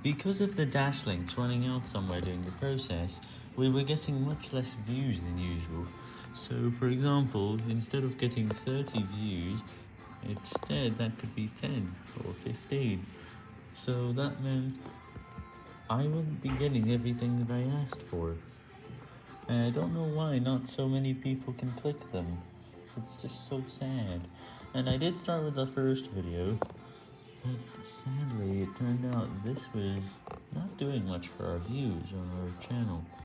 Because of the dash links running out somewhere during the process, we were getting much less views than usual. So for example, instead of getting 30 views, instead that could be 10 or 15. So that meant I wouldn't be getting everything that I asked for. And I don't know why not so many people can click them. It's just so sad. And I did start with the first video, but sadly it turned out this was not doing much for our views on our channel.